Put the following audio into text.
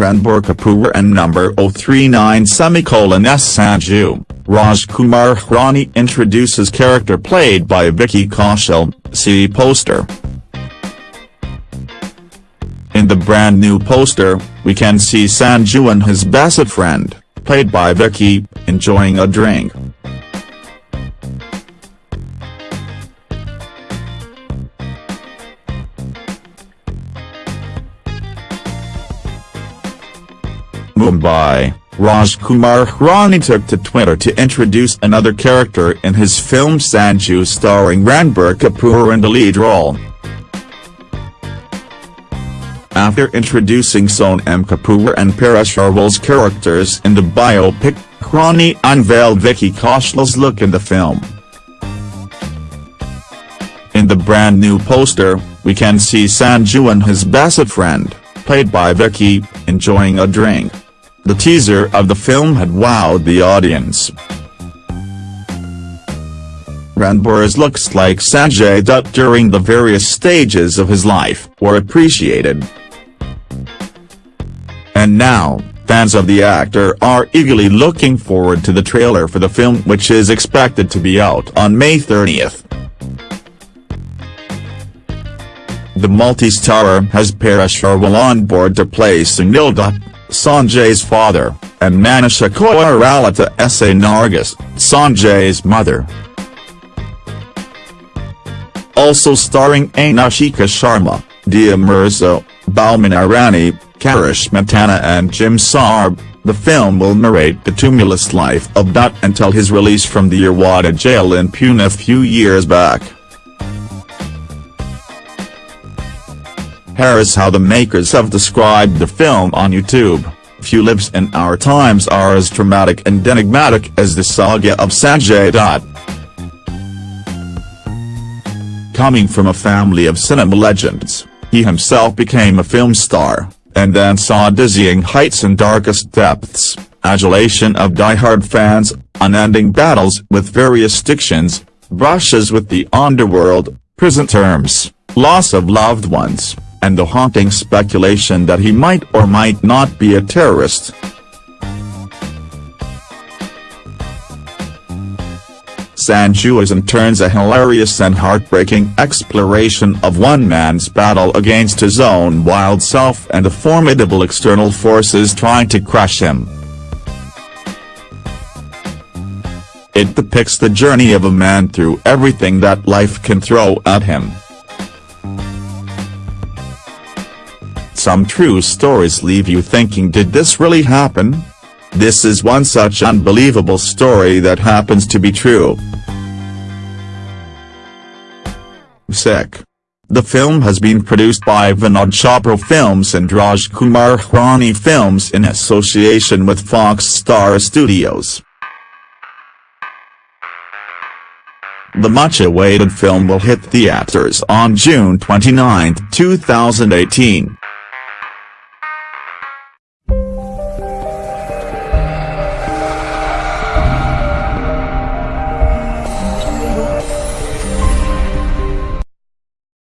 Ranbir Kapoor and number 039 semicolon S Sanju, Rajkumar Hirani introduces character played by Vicky Kaushal, see poster. In the brand new poster, we can see Sanju and his best friend, played by Vicky, enjoying a drink. Mumbai, Rajkumar Hirani took to Twitter to introduce another character in his film Sanju starring Ranbir Kapoor in the lead role. After introducing Sonam Kapoor and Paresh Rawal's characters in the biopic, Hirani unveiled Vicky Kaushal's look in the film. In the brand new poster, we can see Sanju and his best friend, played by Vicky, enjoying a drink. The teaser of the film had wowed the audience. Ranbir's looks like Sanjay Dutt during the various stages of his life were appreciated. And now, fans of the actor are eagerly looking forward to the trailer for the film which is expected to be out on May 30th. The multi-starrer has Paresh on board to play Sunil Dutt, Sanjay's father, and Manisha Koirala S.A. Nargis, Sanjay's mother. Also starring Anushka Sharma, Dia Mirza, Boman Irani, Karishma Tanna and Jim Sarbh, the film will narrate the tumultuous life of Dutt until his release from the Yerwada jail in Pune a few years back. Here is how the makers have described the film on YouTube. Few lives in our times are as dramatic and enigmatic as the saga of Sanjay Dutt. Coming from a family of cinema legends, he himself became a film star, and then saw dizzying heights and darkest depths, adulation of die-hard fans, unending battles with various addictions, brushes with the underworld, prison terms, loss of loved ones and the haunting speculation that he might or might not be a terrorist. Sanju is in turns a hilarious and heartbreaking exploration of one man's battle against his own wild self and the formidable external forces trying to crush him. It depicts the journey of a man through everything that life can throw at him. Some true stories leave you thinking did this really happen? This is one such unbelievable story that happens to be true. Sick. The film has been produced by Vinod Chopra Films and Raj Kumar Hirani Films in association with Fox Star Studios. The much-awaited film will hit theaters on June 29, 2018.